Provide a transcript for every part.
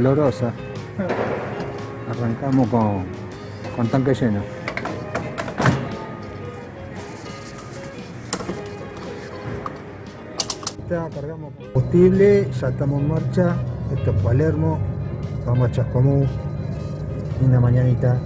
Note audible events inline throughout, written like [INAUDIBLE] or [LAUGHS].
olorosa. Arrancamos con, con tanque lleno. Cargamos combustible, ya estamos en marcha. Esto es Palermo. Vamos a Chascomú. Una mañanita.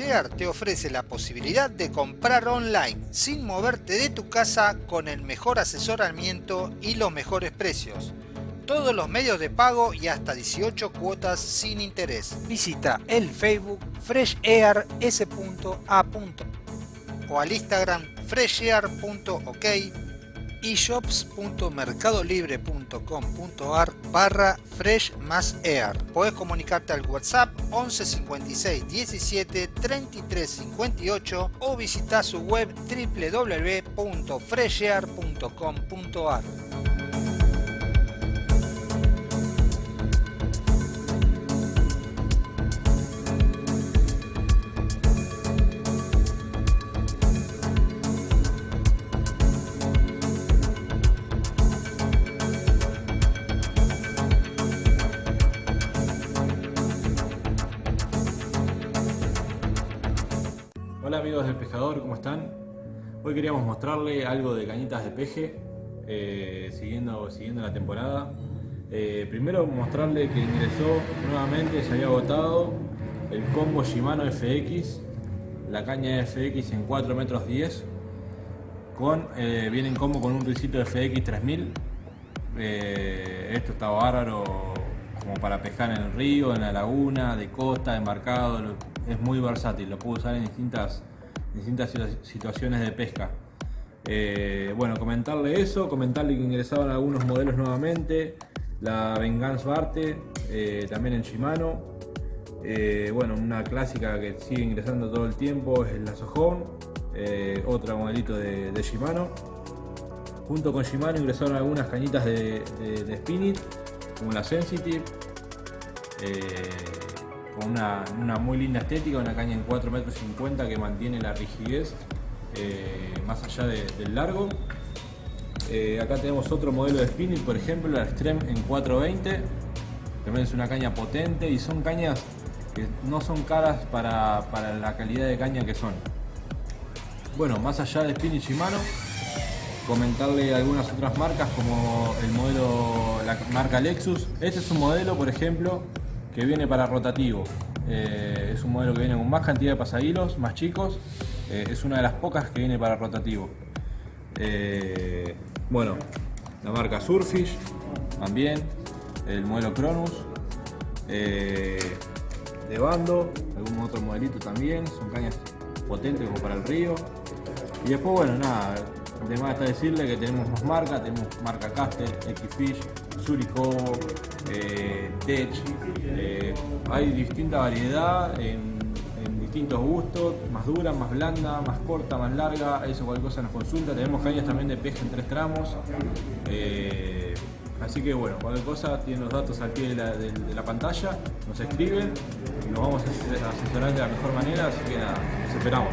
Air te ofrece la posibilidad de comprar online sin moverte de tu casa con el mejor asesoramiento y los mejores precios. Todos los medios de pago y hasta 18 cuotas sin interés. Visita el Facebook freshair.s.a. o al Instagram freshair.ok shops.mercadolibre.com.ar barra fresh más air. Podés comunicarte al WhatsApp 11 56 17 33 58 o visitar su web www.freshair.com.ar. del pescador, ¿cómo están? Hoy queríamos mostrarle algo de cañitas de peje, eh, siguiendo, siguiendo la temporada. Eh, primero mostrarle que ingresó nuevamente, se había agotado el combo Shimano FX, la caña FX en 4 metros 10, con, eh, viene en combo con un risito FX 3000. esto está bárbaro como para pescar en el río, en la laguna, de costa, embarcado, es muy versátil, lo puedo usar en distintas, distintas situaciones de pesca. Eh, bueno, comentarle eso, comentarle que ingresaban algunos modelos nuevamente, la Vengeance Barte, eh, también en Shimano, eh, bueno, una clásica que sigue ingresando todo el tiempo es la Sohon, otro modelito de, Shimano. Junto con Shimano ingresaron algunas cañitas de, de, de Spinit, como la Sensitive, con una, muy linda estética, una caña en 4 metros 50 que mantiene la rigidez eh, más allá de, del largo. Eh, acá tenemos otro modelo de spinning, por ejemplo, la Extreme en 420. También es una caña potente y son cañas que no son caras para, para la calidad de caña que son. Bueno, más allá de Spinning Shimano, comentarle algunas otras marcas como el modelo, la marca Lexus. Este es un modelo, por ejemplo, que viene para rotativo. Eh, es un modelo que viene con más cantidad de pasahilos, más chicos. Eh, es una de las pocas que viene para rotativo. Eh, bueno, la marca Surfish también. El modelo Cronus. de bando, algún otro modelito también. Son cañas potentes como para el río. Y después, bueno, nada, además está decirle que tenemos más marca, tenemos marca Castel, X-Fish, Suricobo, eh, Tech, eh, hay distinta variedad en, distintos gustos, más dura, más blanda, más corta, más larga, eso cualquier cosa nos consulta, tenemos cañas también de peje en tres tramos, eh, así que bueno, cualquier cosa tienen los datos al pie de la, de la pantalla, nos escriben y nos vamos a asesorar de la mejor manera, así que nada, nos esperamos.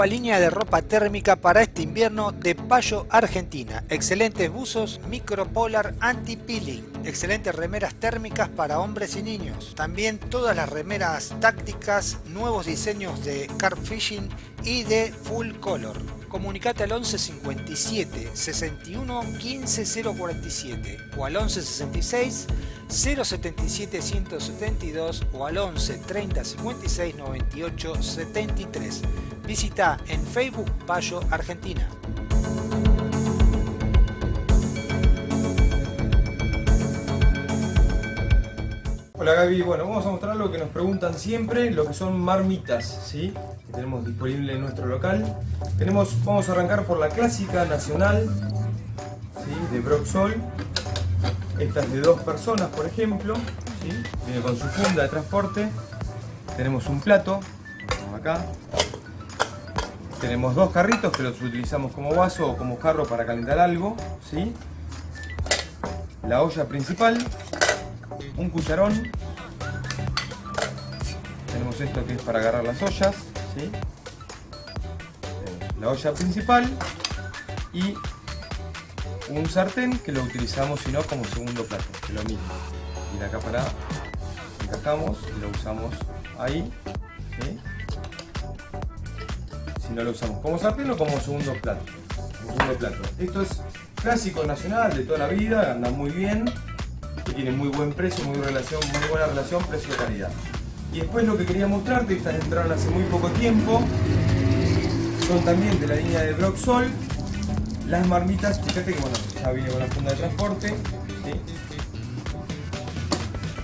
Nueva línea de ropa térmica para este invierno de Payo Argentina. Excelentes buzos micropolar anti-peeling. Excelentes remeras térmicas para hombres y niños. También todas las remeras tácticas, nuevos diseños de carp fishing y de full color. Comunicate al 11 57 61 15 047 o al 11 66 077 172 o al 11 30 56 98 73. Visita en Facebook Payo Argentina. Hola Gaby, bueno, vamos a mostrar lo que nos preguntan siempre, lo que son marmitas, ¿sí? Que tenemos disponible en nuestro local. Tenemos, vamos a arrancar por la clásica nacional, ¿sí? De Broxol. Esta es de dos personas, por ejemplo. Viene con su funda de transporte. Tenemos un plato, acá, tenemos dos carritos que los utilizamos como vaso o como jarro para calentar algo. ¿sí? La olla principal, un cucharón. Tenemos esto que es para agarrar las ollas. ¿sí? La olla principal y un sartén que lo utilizamos si no como segundo plato, que lo mismo. Y acá para encajamos y lo usamos ahí. No lo usamos como sartén o como segundo plato. segundo plato. Esto es clásico nacional de toda la vida, anda muy bien, tiene muy buen precio, muy, relación, muy buena relación precio-calidad. Y después lo que quería mostrarte, estas entraron hace muy poco tiempo, son también de la línea de Blocksol, las marmitas, fíjate que bueno, ya viene con la funda de transporte,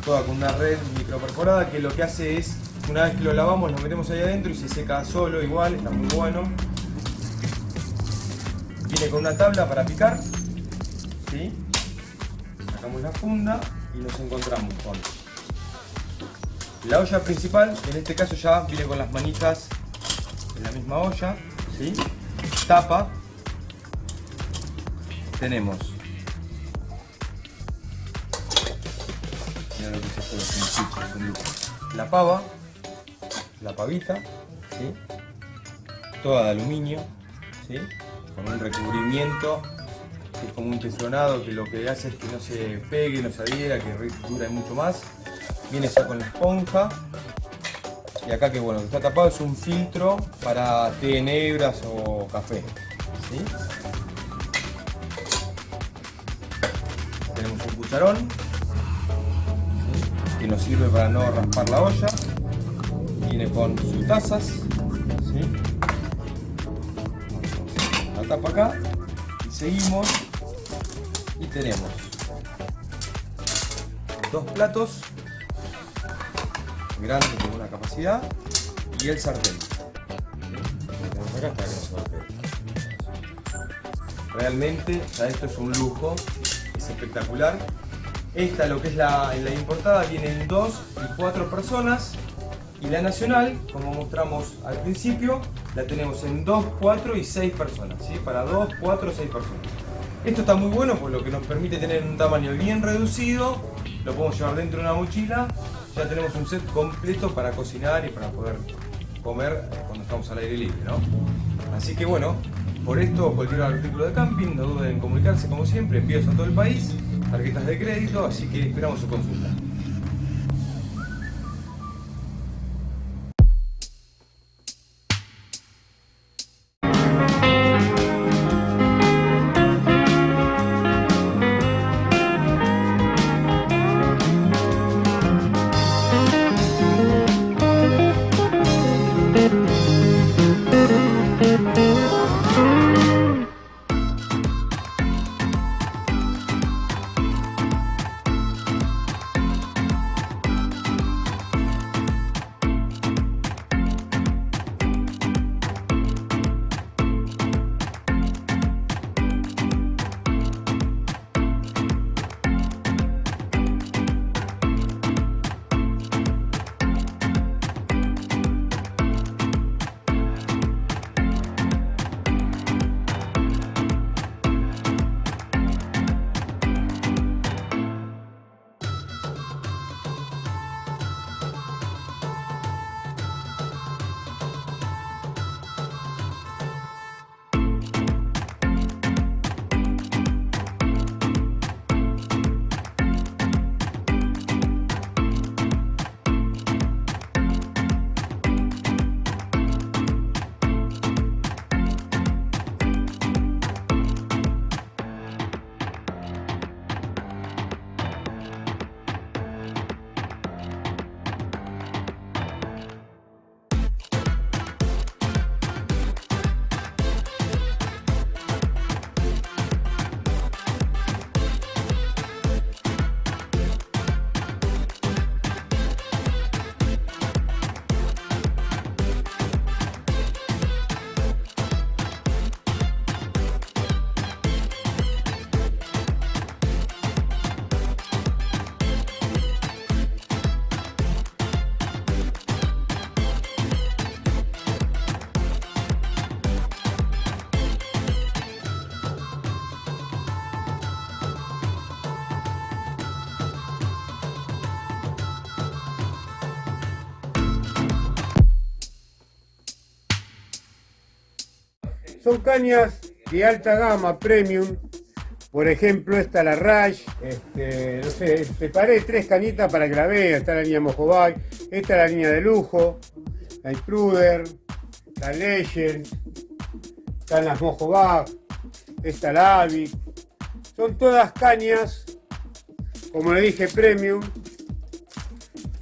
toda con una red microperforada que lo que hace es una vez que lo lavamos lo metemos ahí adentro y se seca solo igual, está muy bueno. Viene con una tabla para picar. ¿sí? Sacamos la funda y nos encontramos con la olla principal, en este caso ya viene con las manitas en la misma olla. ¿sí? Tapa. Tenemos la pava la pavita, toda de aluminio, con un recubrimiento que es como un teflonado que lo que hace es que no se pegue, no se adhiera, que dure mucho más. Viene ya con la esponja. Y acá que bueno, que está tapado es un filtro para té negras o café. Tenemos un cucharón que nos sirve para no raspar la olla viene con sus tazas la tapa acá y seguimos y tenemos dos platos grandes con una capacidad y el sartén. Realmente esto es un lujo es espectacular. Esta lo que es la, la importada vienen dos y cuatro personas y la nacional, como mostramos al principio, la tenemos en 2, 4 y 6 personas, ¿sí? Para 2, 4, 6 personas. Esto está muy bueno por lo que nos permite tener un tamaño bien reducido, lo podemos llevar dentro de una mochila, ya tenemos un set completo para cocinar y para poder comer cuando estamos al aire libre, ¿no? Así que bueno, por esto cualquier artículo de camping, no duden en comunicarse como siempre, envíos a todo el país, tarjetas de crédito, así que esperamos su consulta. Cañas de alta gama, premium. Por ejemplo, esta la Rush, este, no sé, separé tres cañitas para que la vean. Está la línea Mojobay, esta es la línea de lujo, la Intruder, la Legend, están las Mojobag, esta la Avi. Son todas cañas, como le dije, premium,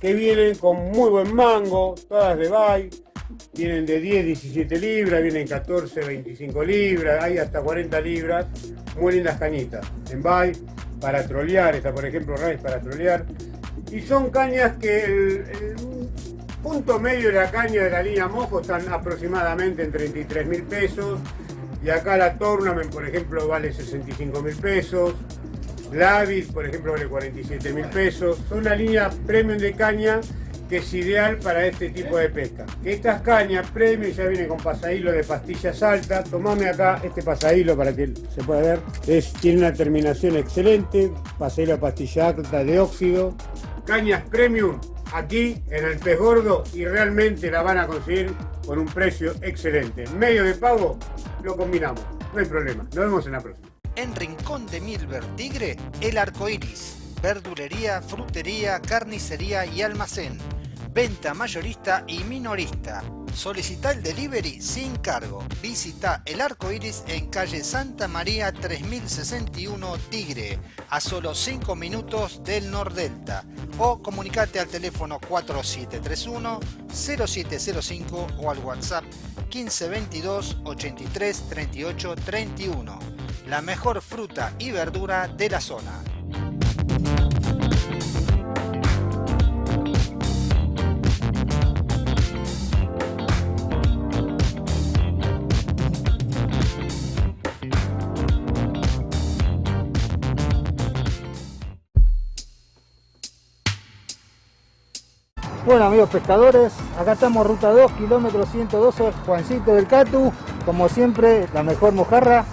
que vienen con muy buen mango, todas de Bay, vienen de 10, 17 libras, vienen 14, 25 libras, hay hasta 40 libras, muy lindas cañitas. En Bay, para trolear, esta por ejemplo Rice para trolear. Y son cañas que el, el punto medio de la caña de la línea Mojo están aproximadamente en 33 mil pesos. Y acá la Tournament, por ejemplo, vale 65 mil pesos. La Avid, por ejemplo, vale 47 mil pesos. Son una línea premium de caña que es ideal para este tipo de pesca. Estas cañas premium ya vienen con pasahilo de pastillas altas. Tomame acá este pasahilo para que se pueda ver. Es, tiene una terminación excelente. Pasahilo de pastilla alta de óxido. Cañas premium aquí en el pez gordo y realmente la van a conseguir con un precio excelente. Medio de pago lo combinamos. No hay problema. Nos vemos en la próxima. En Rincón de Milver Tigre, el arco iris. Verdulería, frutería, carnicería y almacén. Venta mayorista y minorista. Solicita el delivery sin cargo. Visita el arco iris en calle Santa María 3061 Tigre, a solo 5 minutos del Nordelta. O comunicate al teléfono 4731 0705 o al WhatsApp 1522 83 38 31. La mejor fruta y verdura de la zona. Bueno amigos pescadores, acá estamos ruta 2, kilómetro 112, Juancito del Catu, como siempre la mejor mojarra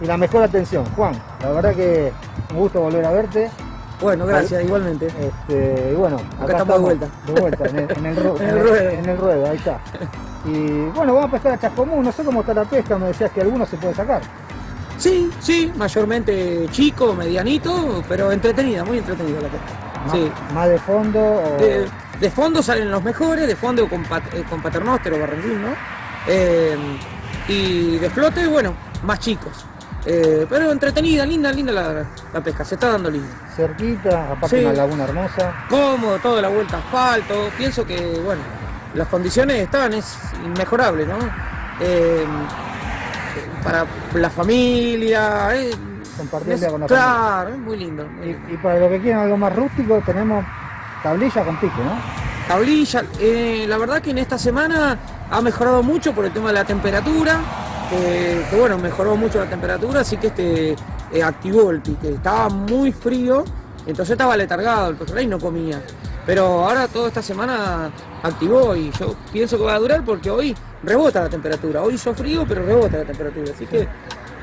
y la mejor atención. Juan, la verdad que un gusto volver a verte. Bueno, gracias, igualmente. Este, y bueno, Acá estamos de vuelta. De vuelta, en el, en el [LAUGHS] el ruedo. en el ruedo, ahí está. Y bueno, vamos a pescar a Chascomú, no sé cómo está la pesca, me decías que algunos se puede sacar. Sí, sí, mayormente chico, medianito, pero entretenida, muy entretenida la pesca. Más, Sí. más de fondo o... De, de fondo salen los mejores, de fondo con, eh, con paternóster o barrendín, ¿no? Eh, y de flote, bueno, más chicos. Eh, pero entretenida, linda, linda la, la pesca, se está dando linda. cerquita, aparte Sí. una laguna hermosa. Cómodo, toda la vuelta asfalto. Pienso que, bueno, las condiciones están, es inmejorable, ¿no? Eh, para la familia. eh, Compartirla con la Claro, es muy lindo. Y, y para los que quieran algo más rústico, tenemos tablilla con pique, ¿no? Tablilla, eh, la verdad que en esta semana ha mejorado mucho por el tema de la temperatura, que, que, bueno, mejoró mucho la temperatura, así que este eh, activó el pique. Estaba muy frío, entonces estaba letargado el pejerrey y no comía. Pero ahora toda esta semana activó y yo pienso que va a durar porque hoy rebota la temperatura. Hoy hizo frío, pero rebota la temperatura. Así que,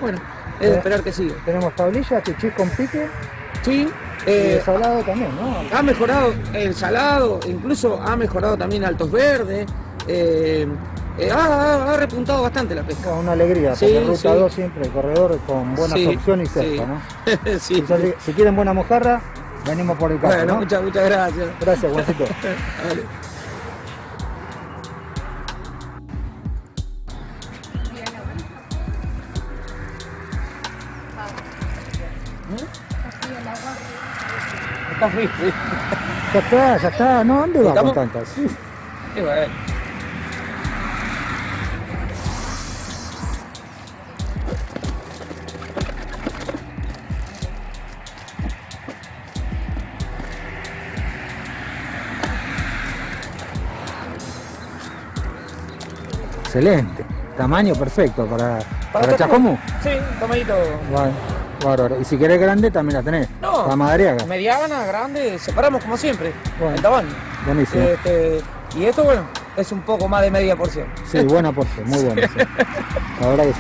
bueno, es de esperar que siga. Tenemos tablilla, chuchis con pique Sí, eh, también, ¿no? ha mejorado el salado, incluso ha mejorado también altos verdes. eh, eh, ha, repuntado bastante la pesca. Una alegría, Sí, porque ruta sí. 2 siempre, el corredor con buenas Sí, opciones y cerca, ¿no? [LAUGHS] Si, quieren buena mojarra, venimos por el campo, Bueno, ¿no? muchas, muchas gracias. Gracias, Juancito. [LAUGHS] Vale. Está frío. sí. ya está, ya está. No, ¿dónde va con tantas? Sí. Y bueno. Excelente. Tamaño perfecto para, para, Para Chascomú. Sí, tomadito. Bárbaro, Bárbaro. Y si querés grande, también la tenés. No. La madariaga. Mediana, grande, separamos como siempre. Bueno. El tamaño. Buenísimo. Este, y esto, bueno, es un poco más de media porción. Sí, buena porción, muy [LAUGHS] buena. sí. La verdad que sí.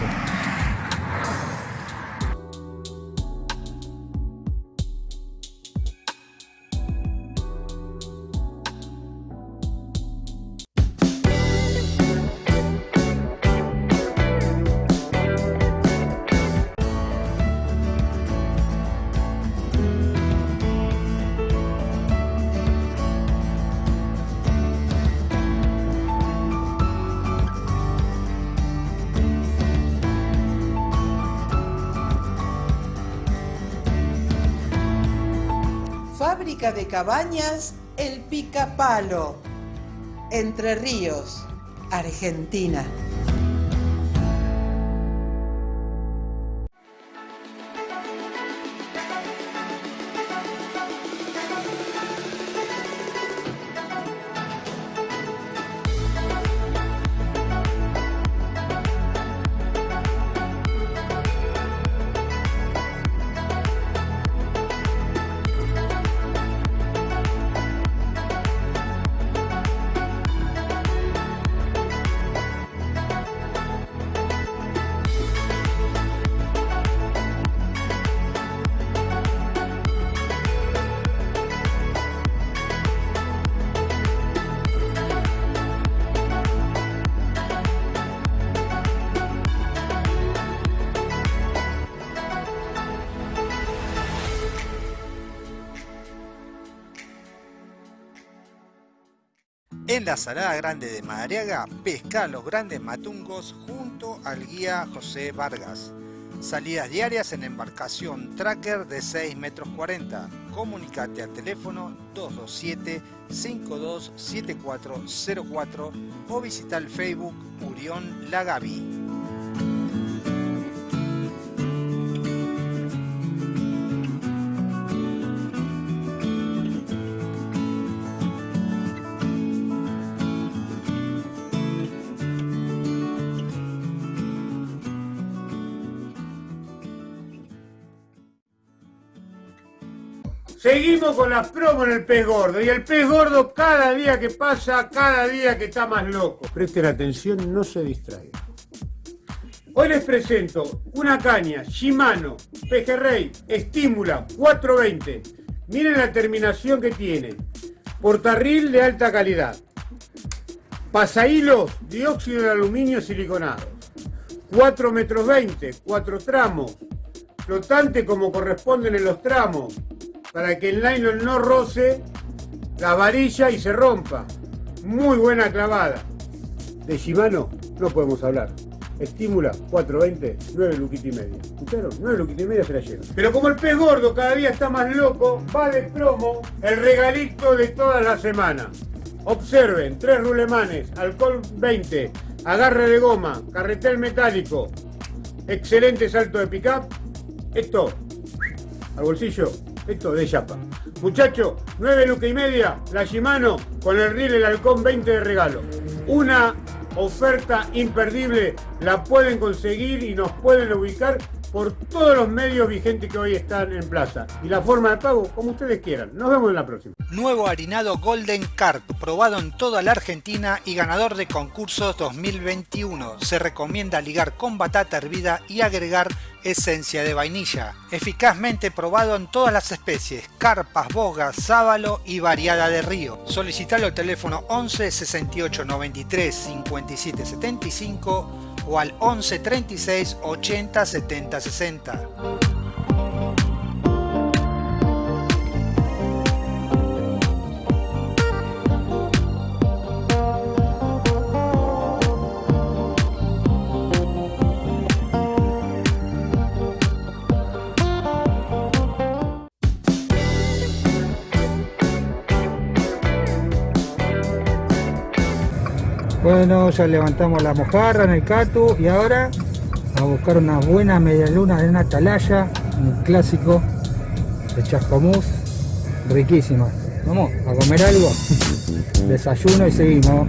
Cabañas El Picapalo. Entre Ríos, Argentina. La Salada Grande de Madariaga, pesca los grandes matungos junto al guía José Vargas. Salidas diarias en embarcación tracker de 6 metros 40. Comunicate al teléfono 227-527404 o visita el Facebook Murión Lagavi. Seguimos con la promo en el pez gordo. Y el pez gordo cada día que pasa, cada día que está más loco. Presten atención, no se distraigan. Hoy les presento una caña Shimano Pejerrey Estímula 420. Miren la terminación que tiene. Portarril de alta calidad. Pasahilos dióxido de aluminio siliconado. 4 metros 20, 4 tramos. Flotante como corresponden en los tramos para que el nylon no roce la varilla y se rompa. Muy buena clavada. De Shimano no podemos hablar. Estímula 420, 9 luquitas y media. ¿Escucharon? 9 luquitas y media se la llevan. Pero como el pez gordo cada día está más loco, va de promo el regalito de toda la semana. Observen, tres rulemanes, alcohol 20, agarre de goma, carretel metálico, excelente salto de pickup. Esto, al bolsillo, esto de chapa. Muchachos, 9 lucas y media, la Shimano con el riel el halcón 20 de regalo. Una oferta imperdible, la pueden conseguir y nos pueden ubicar por todos los medios vigentes que hoy están en plaza. Y la forma de pago, como ustedes quieran. Nos vemos en la próxima. Nuevo harinado Golden Carp, probado en toda la Argentina y ganador de concursos 2021. Se recomienda ligar con batata hervida y agregar esencia de vainilla. Eficazmente probado en todas las especies, carpas, bogas, sábalo y variada de río. Solicitalo al teléfono 11 68 93 57 75 o al 11 36 80 70 60. Bueno, ya levantamos la mojarra en el catu y ahora a buscar unas buenas medialunas de una atalaya, un clásico de chascomús, riquísimas. Vamos a comer algo, [LAUGHS] desayuno y seguimos.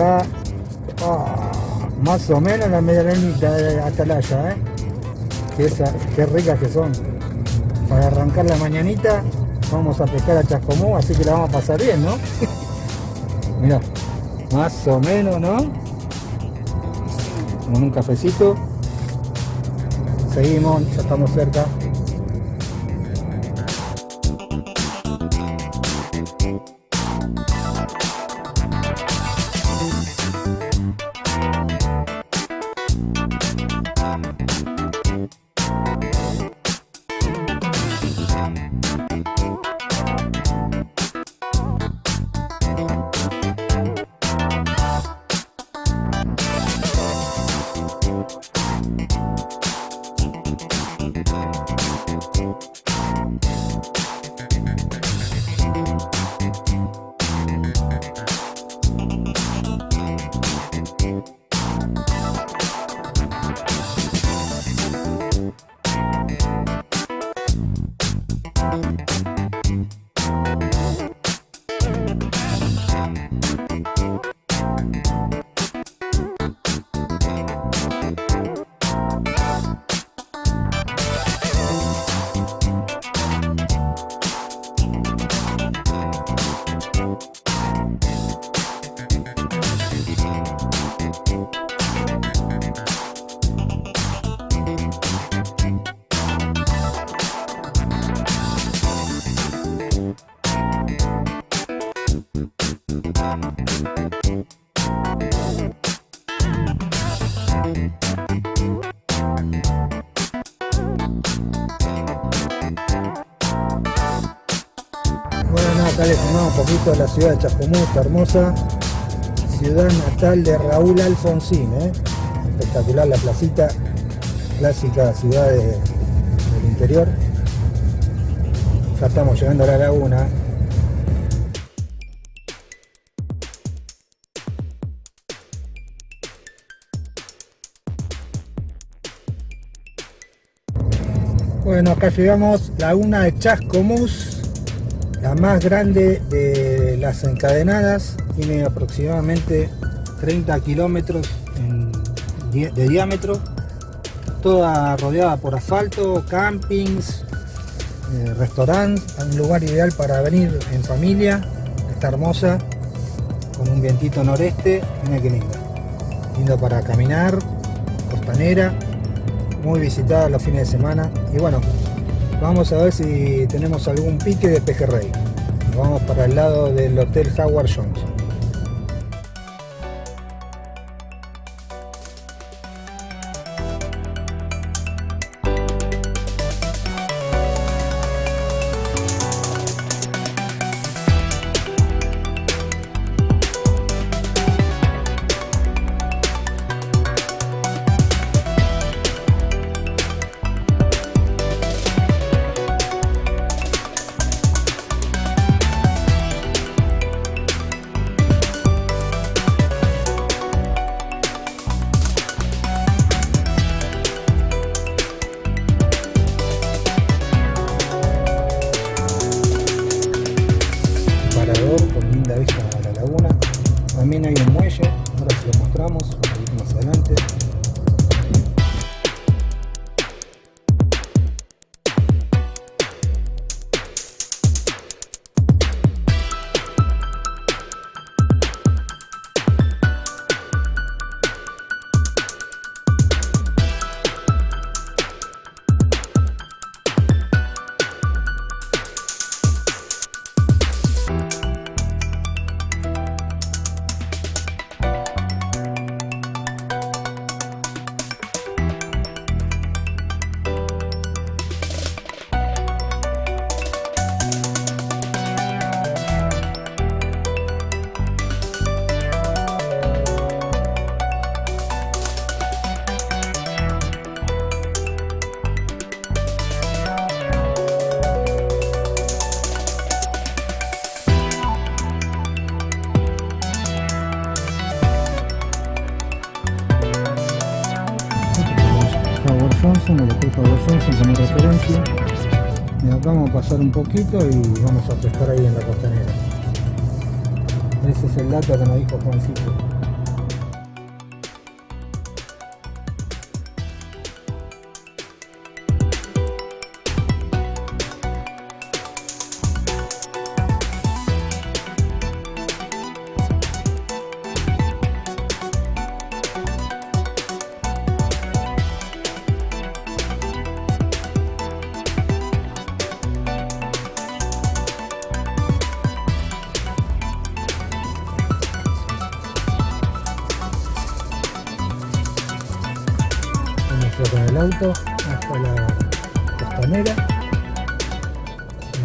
Ah, Más o menos la medianita de atalaya, ¿eh? Qué, esa- qué ricas que son. Para arrancar la mañanita vamos a pescar a Chascomú, así que la vamos a pasar bien, ¿no? [LAUGHS] Mira, más o menos, ¿no? Con un cafecito. Seguimos, ya estamos cerca. Poquito la ciudad de Chascomú, está hermosa. Ciudad natal de Raúl Alfonsín, ¿eh? espectacular la placita, clásica ciudad de- del interior. Ya estamos llegando a la laguna. Bueno, acá llegamos, laguna de Chascomús, la más grande de las encadenadas, tiene aproximadamente 30 kilómetros de diámetro, toda rodeada por asfalto, campings, eh, restaurantes, un lugar ideal para venir en familia, está hermosa, con un vientito noreste, mira qué linda, lindo para caminar, costanera, muy visitada los fines de semana, y bueno, Vamos a ver si tenemos algún pique de pejerrey. Vamos para el lado del Hotel Howard Johnson. Y vamos a pescar ahí en la costanera. Ese es el dato que nos dijo Juancito.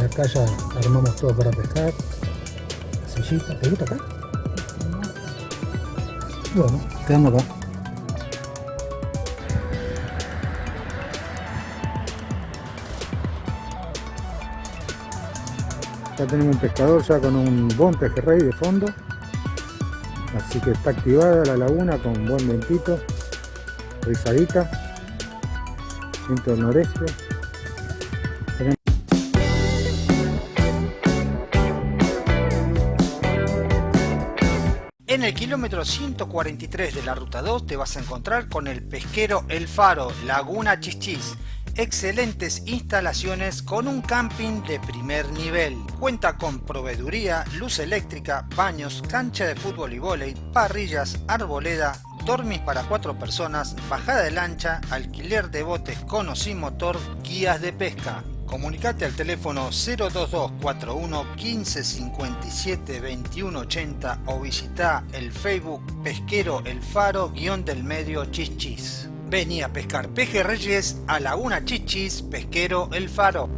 Acá ya armamos todo para pescar. La sillita. ¿Te gusta acá? Bueno, quedamos acá. Ya tenemos un pescador ya con un buen pejerrey de fondo. Así que está activada la laguna con buen vientito. Rizadita. Viento del noreste. Kilómetro 143 de la ruta 2 te vas a encontrar con el pesquero El Faro, Laguna Chichis. Excelentes instalaciones con un camping de primer nivel. Cuenta con proveeduría, luz eléctrica, baños, cancha de fútbol y vóley, parrillas, arboleda, dormis para cuatro personas, bajada de lancha, alquiler de botes con o sin motor, guías de pesca. Comunicate al teléfono 02241 1557 2180 o visita el Facebook Pesquero El Faro guion del medio Chichis. Vení a pescar pejerreyes a Laguna Chichis Pesquero El Faro.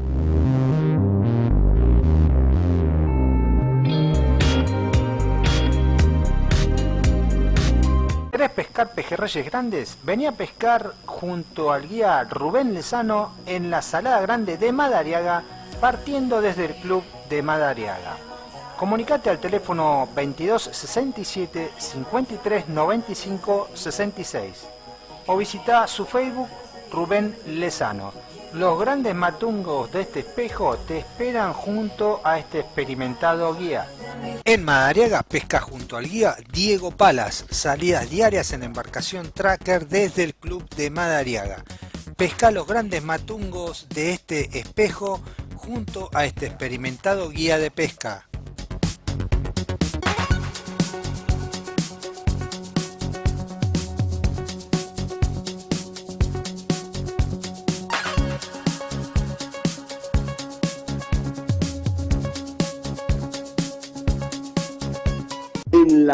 ¿Querés pescar pejerreyes grandes? Vení a pescar junto al guía Rubén Lezano en la Salada Grande de Madariaga, partiendo desde el club de Madariaga. Comunicate al teléfono 22 67 53 95 66 o visita su Facebook Rubén Lezano. Los grandes matungos de este espejo te esperan junto a este experimentado guía. En Madariaga pesca junto al guía Diego Palas, salidas diarias en embarcación tracker desde el club de Madariaga. Pesca los grandes matungos de este espejo junto a este experimentado guía de pesca.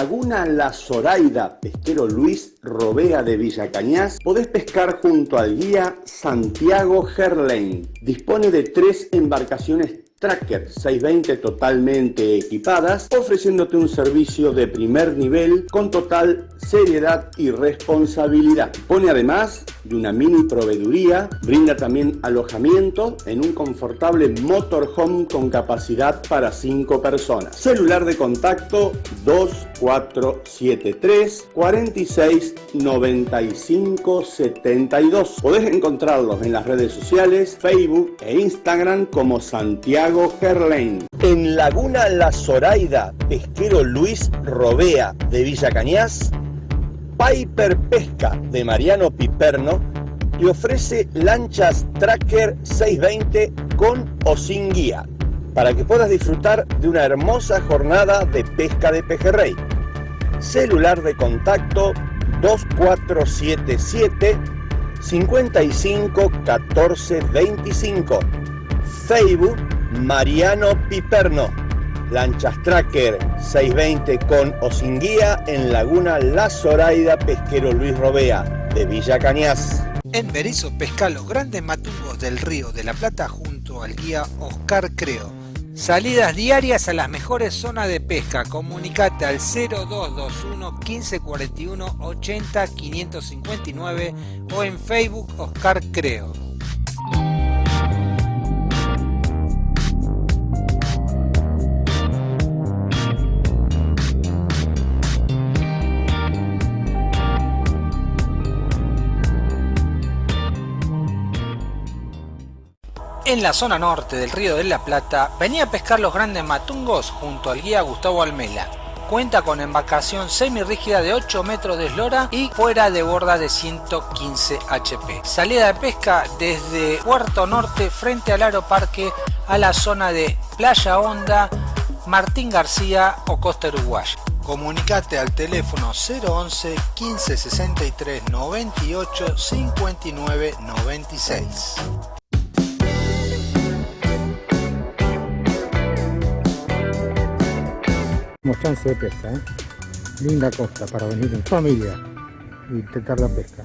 Laguna La Zoraida, pesquero Luis Robea de Villa Cañas, podés pescar junto al guía Santiago Gerlain. Dispone de tres embarcaciones Tracker 620 totalmente equipadas, ofreciéndote un servicio de primer nivel con total seriedad y responsabilidad. Pone además de una mini proveeduría, brinda también alojamiento en un confortable motorhome con capacidad para 5 personas. Celular de contacto 2473 46 95 72. Podés encontrarlos en las redes sociales, Facebook e Instagram como Santiago Gerlain. En Laguna La Zoraida, pesquero Luis Robea de Villa Cañas, Piper Pesca de Mariano Piperno y ofrece lanchas Tracker 620 con o sin guía para que puedas disfrutar de una hermosa jornada de pesca de pejerrey. Celular de contacto 2477 55 14 25. Facebook Mariano Piperno. Lanchas Tracker 620 con o sin guía en Laguna La Zoraida Pesquero Luis Robea de Villa Cañas. En Berizo pesca los grandes matungos del río de la Plata junto al guía Oscar Creo. Salidas diarias a las mejores zonas de pesca. Comunicate al 0221 1541 80 559 o en Facebook Oscar Creo. En la zona norte del río de la Plata, venía a pescar los grandes matungos junto al guía Gustavo Almela. Cuenta con embarcación semirrígida de 8 metros de eslora y fuera de borda de 115 HP. Salida de pesca desde Puerto Norte frente al Aeroparque a la zona de Playa Honda, Martín García o Costa Uruguaya. Comunicate al teléfono 011 15 63 98 59 96. Chance de pesca, ¿eh? linda costa para venir en familia y intentar la pesca.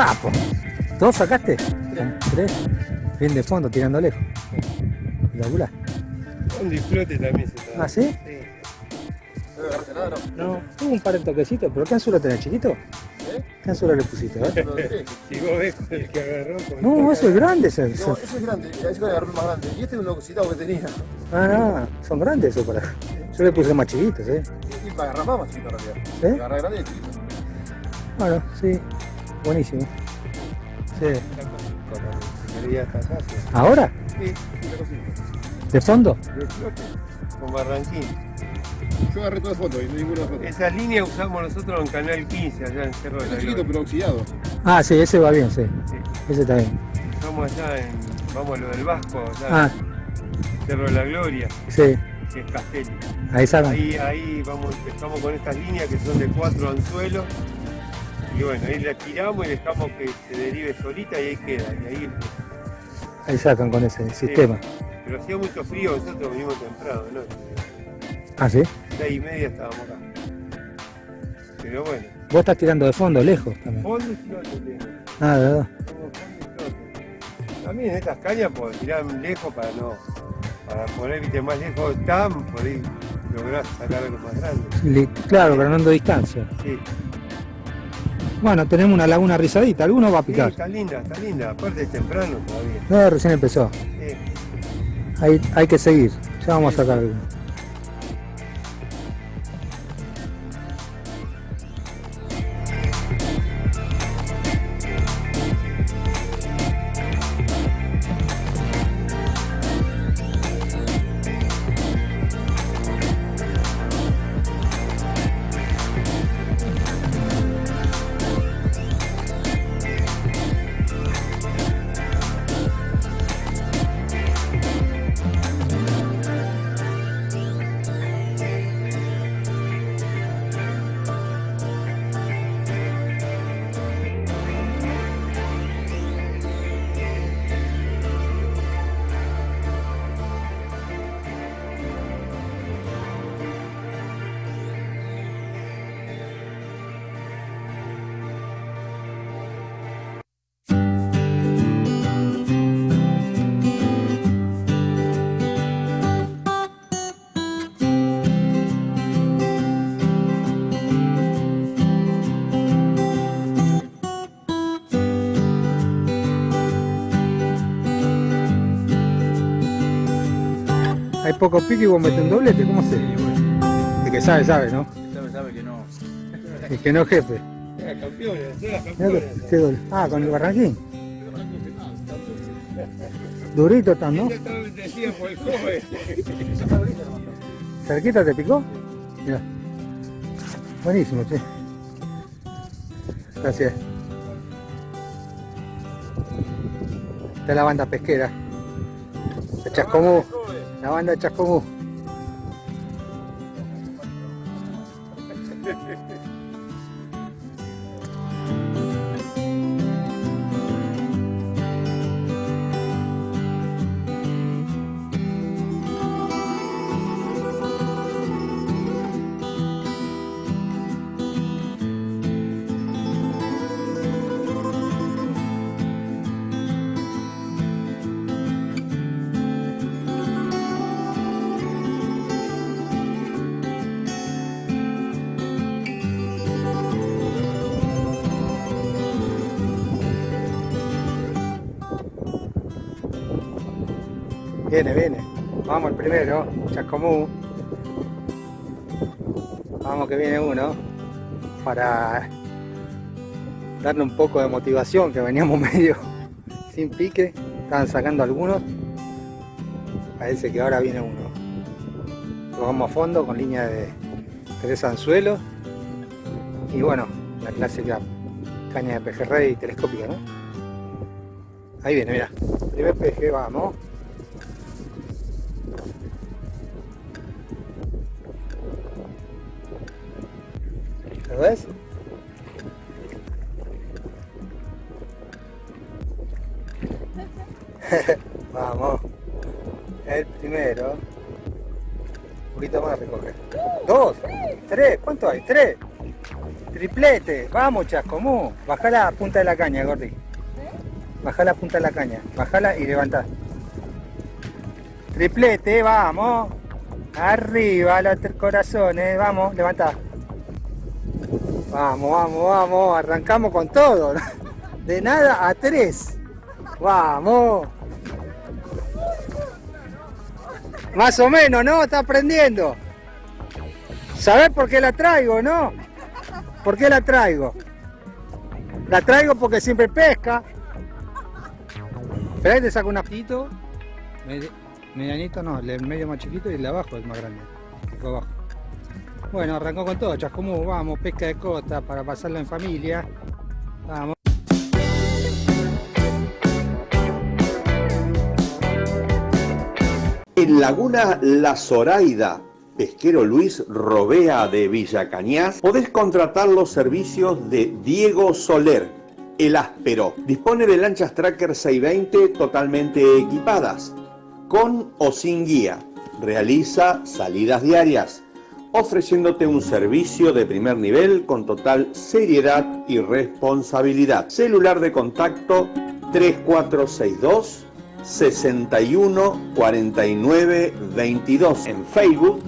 Un capo. ¿Todos sacaste? Tres. Bien de fondo, tirando lejos. Espectacular. Un disfrute también se está. ¿Ah, sí? No, tuvo un par de toquecitos, pero ¿qué anzuelo tenés, chiquito? ¿Qué anzuelo le pusiste? A ver. Si vos ves el que agarró. No, eso es grande. Ese, ese- No, eso es grande, ese es el más grande. Y este es un lococitado que tenía. Ah, no, son grandes eso para. Yo le puse más chiquitos, ¿eh? Y para agarrar más, más chiquito en realidad. ¿Sí? Para agarrar grande y chiquito. Bueno, sí, buenísimo. Sí. ¿Ahora? Sí, una cosita. ¿De fondo? De flote, con barranquín. Yo agarré todas las fotos y no ninguna foto. Esa línea usamos nosotros en Canal 15, allá en Cerro de la chiquito Gloria. pero oxidado. Ah, sí, ese va bien, sí. Sí. Ese está bien. Estamos allá en, vamos a lo del Vasco, allá Ah, en Cerro de la Gloria, sí, que es Castelli. ahí sacan. Ahí, ahí vamos, empezamos con estas líneas que son de cuatro anzuelos. Y bueno, ahí la tiramos y dejamos que se derive solita y ahí queda. Y ahí, Ahí sacan con ese sistema. pero hacía mucho frío, nosotros venimos temprano, ¿no? Ah, sí. Seis y media estábamos acá. Pero bueno, Vos estás tirando de fondo, lejos también. fondo y flote tengo. Ah, de verdad. Tengo fondo y flote. También en estas cañas por tirar lejos para no, para poner viste, más lejos están, por ahí lograr sacar algo más grande. Claro, ganando distancia. Sí, Bueno, tenemos una laguna rizadita. ¿Alguno va a sí, picar? está linda, está linda. Aparte es temprano todavía. No, recién empezó. Sí. Hay, hay que seguir. Ya vamos a sacar alguno. Poco pique y vos metés un doblete. ¿Cómo se? El que sabe, sabe, ¿no? Sabe, sabe que no. El que no, jefe. Era campeones, era campeones. Ah, con el barranquín. Durito están, ¿no? ¿Cerquita te picó? Mira. Buenísimo, che. Gracias. Esta es la banda pesquera. De Chascomú. La banda de Viene, viene. Vamos el primero, Chascomú. Vamos que viene uno. Para darle un poco de motivación, que veníamos [LAUGHS] medio sin pique. Estaban sacando algunos. Parece que ahora viene uno. Lo vamos a fondo con línea de tres anzuelos. Y bueno, la clásica caña de pejerrey telescópica, ¿no? Ahí viene, mira. Primer peje, vamos. [LAUGHS] Vamos. El primero. Un poquito más recoger. Dos, tres, ¿cuánto hay? Tres. Triplete. Vamos, Chascomú. Bajá la punta de la caña, Gordi. Bajá la punta de la caña. Bajala y levantá. Triplete, vamos. Arriba los corazones. Vamos, levantá. Vamos, vamos, vamos. Arrancamos con todo. [LAUGHS] De nada a tres. Vamos. Más o menos, ¿no? Está aprendiendo. ¿Sabés por qué la traigo, no? ¿Por qué la traigo? La traigo porque siempre pesca. Espera, te saco un apito. Medianito no, el medio más chiquito y el de abajo es más grande. Bueno, arrancó con todo, Chascomú, vamos, pesca de costa para pasarlo en familia. Vamos. En Laguna La Zoraida, pesquero Luis Robea de Villa Cañas, podés contratar los servicios de Diego Soler, el áspero. Dispone de lanchas Tracker 620 totalmente equipadas, con o sin guía. Realiza salidas diarias, ofreciéndote un servicio de primer nivel con total seriedad y responsabilidad. Celular de contacto 3462 61 49 22. En Facebook,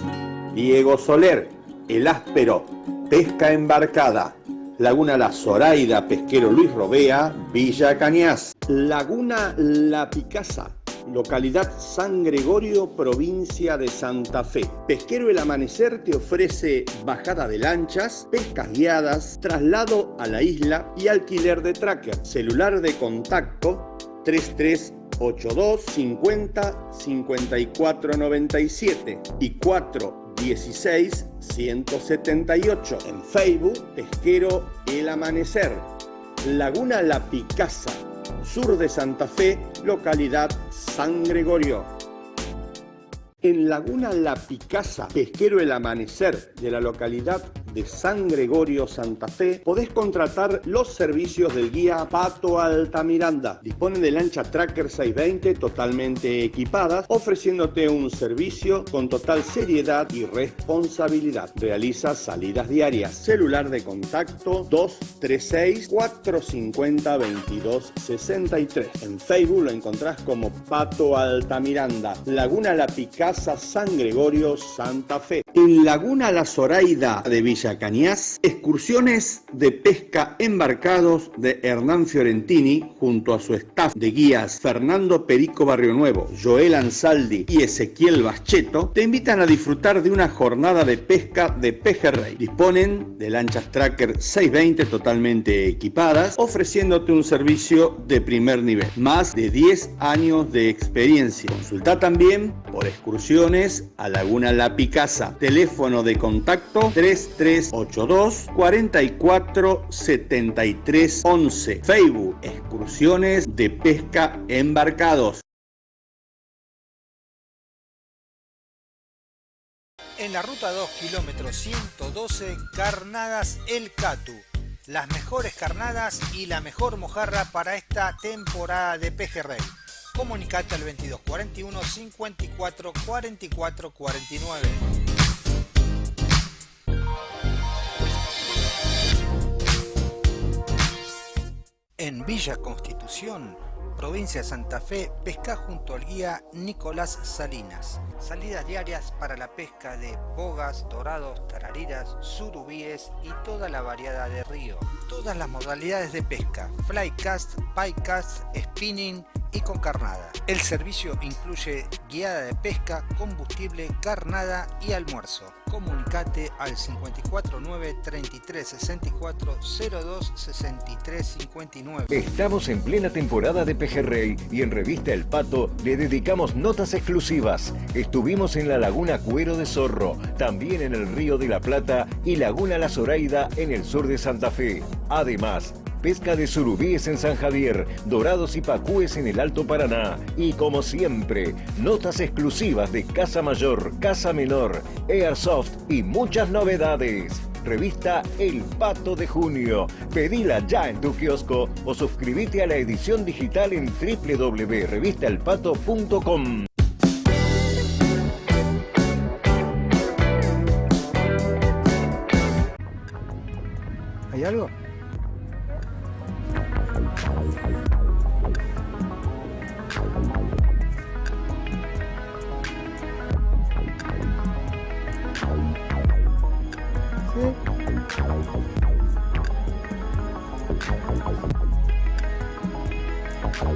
Diego Soler, El Áspero, Pesca Embarcada. Laguna La Zoraida, Pesquero Luis Robea, Villa Cañas. Laguna La Picasa, localidad San Gregorio, provincia de Santa Fe. Pesquero El Amanecer te ofrece bajada de lanchas, pescas guiadas, traslado a la isla y alquiler de tracker. Celular de contacto 33 82 50 54 97 y 4 16 178. En Facebook, Pesquero El Amanecer. Laguna La Picasa, sur de Santa Fe, localidad San Gregorio. En Laguna La Picasa, Pesquero El Amanecer de la localidad de San Gregorio, Santa Fe, podés contratar los servicios del guía Pato Altamiranda. Dispone de lancha Tracker 620 totalmente equipadas, ofreciéndote un servicio con total seriedad y responsabilidad. Realiza salidas diarias. Celular de contacto 236 450 2263. En Facebook lo encontrás como Pato Altamiranda. Laguna La Picasa, San Gregorio, Santa Fe. En Laguna La Zoraida de Villa Cañas, excursiones de pesca embarcados de Hernán Fiorentini junto a su staff de guías Fernando Perico Barrio Nuevo, Joel Ansaldi y Ezequiel Bascheto te invitan a disfrutar de una jornada de pesca de pejerrey. Disponen de lanchas Tracker 620 totalmente equipadas, ofreciéndote un servicio de primer nivel. Más de 10 años de experiencia. Consulta también por excursiones a Laguna La Picasa. Teléfono de contacto 3382 44 73 11. Facebook Excursiones de Pesca Embarcados. En la ruta 2, kilómetro 112, Carnadas El Catu. Las mejores carnadas y la mejor mojarra para esta temporada de pejerrey. Comunicate al 22 41 54 44 49. En Villa Constitución, provincia de Santa Fe, pesca junto al guía Nicolás Salinas. Salidas diarias para la pesca de bogas, dorados, tarariras, surubíes y toda la variedad de río. Todas las modalidades de pesca, flycast, picast, spinning y con carnada. El servicio incluye guiada de pesca, combustible, carnada y almuerzo. Comunicate al 549 33 64 02 63 59. Estamos en plena temporada de pejerrey y en Revista El Pato le dedicamos notas exclusivas. Estuvimos en la Laguna Cuero de Zorro, también en el Río de la Plata y Laguna La Zoraida en el sur de Santa Fe. Además, pesca de surubíes en San Javier, dorados y pacúes en el Alto Paraná. Y como siempre, notas exclusivas de Casa Mayor, Casa Menor, Airsoft y muchas novedades. revista El Pato de Junio. Pedila ya en tu kiosco o suscríbete a la edición digital en www.revistaelpato.com. ¿Hay algo?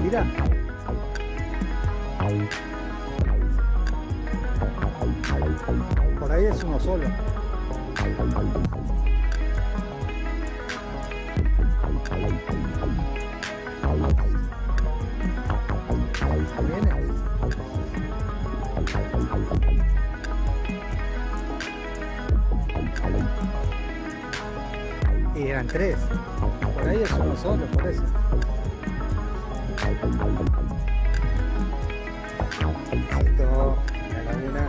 Mira. Por ahí es uno solo. Eran tres. Por ahí es uno solo, por eso. Listo, la laguna.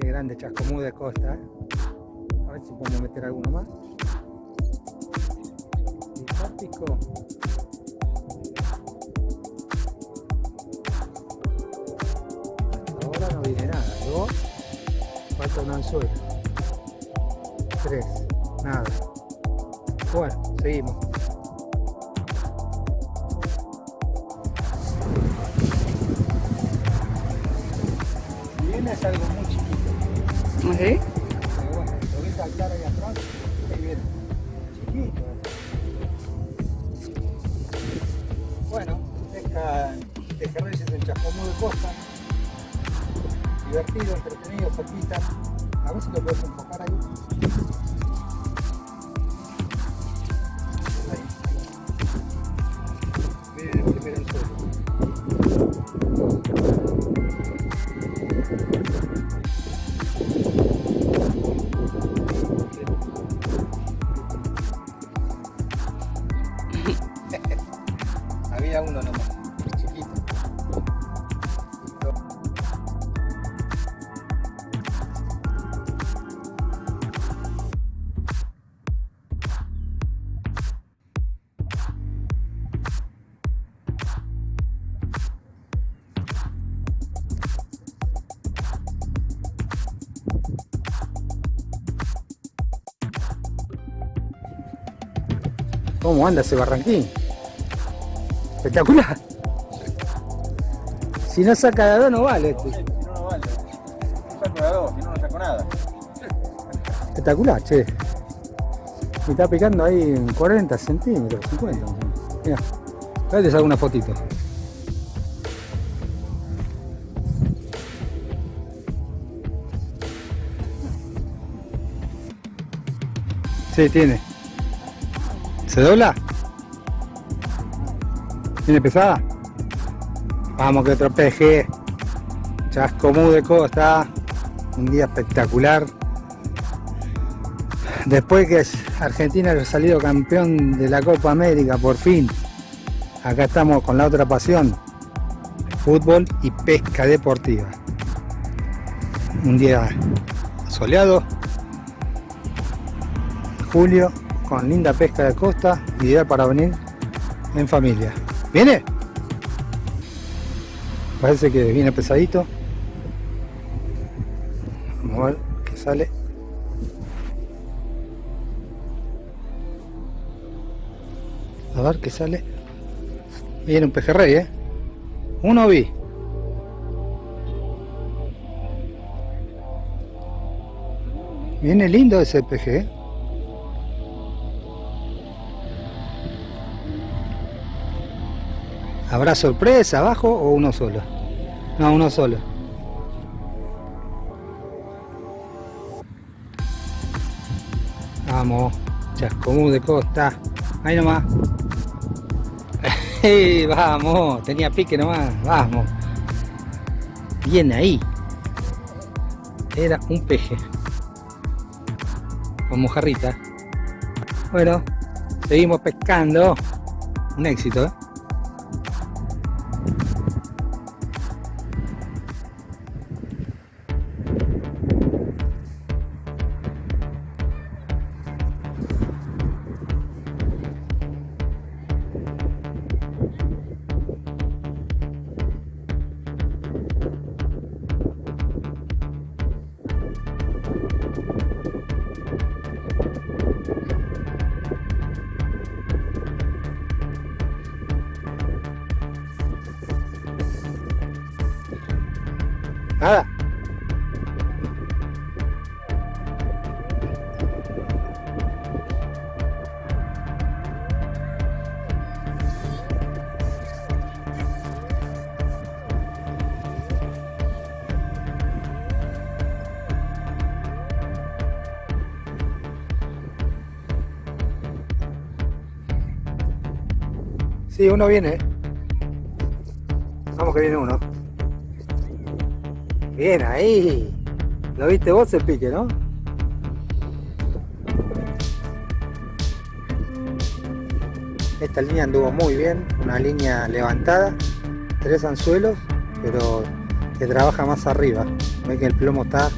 Qué grande Chascomú de Costa. ¿eh? A ver si podemos meter alguno más. Hasta Un anzuelo. Tres. Nada. Bueno, seguimos. Si lo puedes enfocar. Miren el primer ¿Cómo anda ese barranquín? Espectacular. Si no saca de dos no vale. este. Si no, no vale. Saco de a dos, si no, no saco nada. Espectacular, che. Me está picando ahí en 40 centímetros, 50. Mira, ahora te saco una fotito. Sí, tiene. ¿Se dobla? ¿Tiene pesada? Vamos que otro peje. Chascomú de Costa. Un día espectacular. Después que Argentina haya salido campeón de la Copa América, por fin. Acá estamos con la otra pasión. Fútbol y pesca deportiva. Un día soleado. Julio con linda pesca de costa, ideal para venir en familia. ¿Viene? Parece que viene pesadito. Vamos a ver qué sale. A ver qué sale. Viene un pejerrey, ¿eh? Uno vi. Viene lindo ese peje, ¿eh? ¿Habrá sorpresa abajo o uno solo? No, uno solo. Vamos, Chascomú de Costa. Ahí nomás. [LAUGHS] ¡Ey, vamos, tenía pique nomás. Vamos. Bien ahí. Era un peje. Con mojarrita. Bueno, seguimos pescando. Un éxito, ¿eh? Sí, uno viene. Vamos que viene uno. Bien ahí. ¿Lo viste vos el pique, no? Esta línea anduvo muy bien, una línea levantada, tres anzuelos, pero que trabaja más arriba. Ve que el plomo está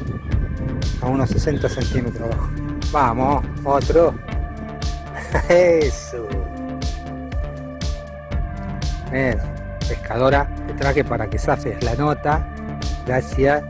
a unos 60 centímetros abajo. Vamos, otro. [LAUGHS] Eso. Pescadora, te traje para que zafes la nota. Gracias.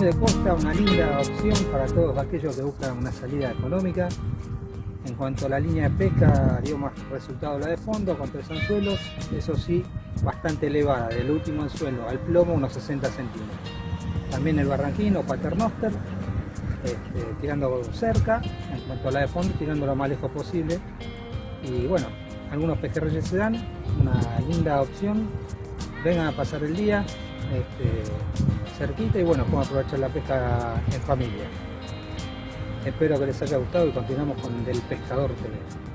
De Costa, una linda opción para todos aquellos que buscan una salida económica. En cuanto a la línea de pesca, dio más resultado la de fondo con tres anzuelos, eso sí, bastante elevada, del último anzuelo al plomo unos 60 centímetros. También el barranquino, paternoster, este, tirando cerca, en cuanto a la de fondo, tirando lo más lejos posible. Y bueno, algunos pejerreyes se dan, una linda opción. Vengan a pasar el día, este, cerquita y bueno, podemos aprovechar la pesca en familia. Espero que les haya gustado y continuamos con Del Pescador TV.